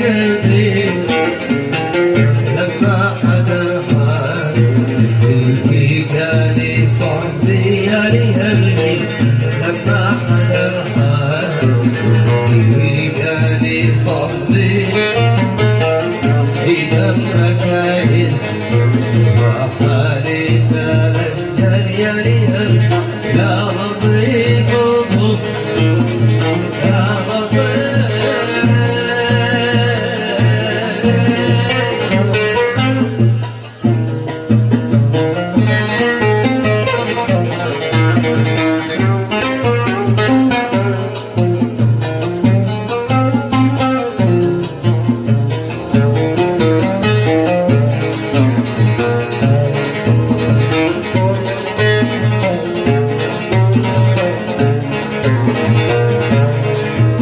قلبي لما حدا حالي قلبي قالي صاحبي يا لي همي لما حدا حالي قلبي قالي صاحبي في دمك عايز ما حالي فلشتني يا لي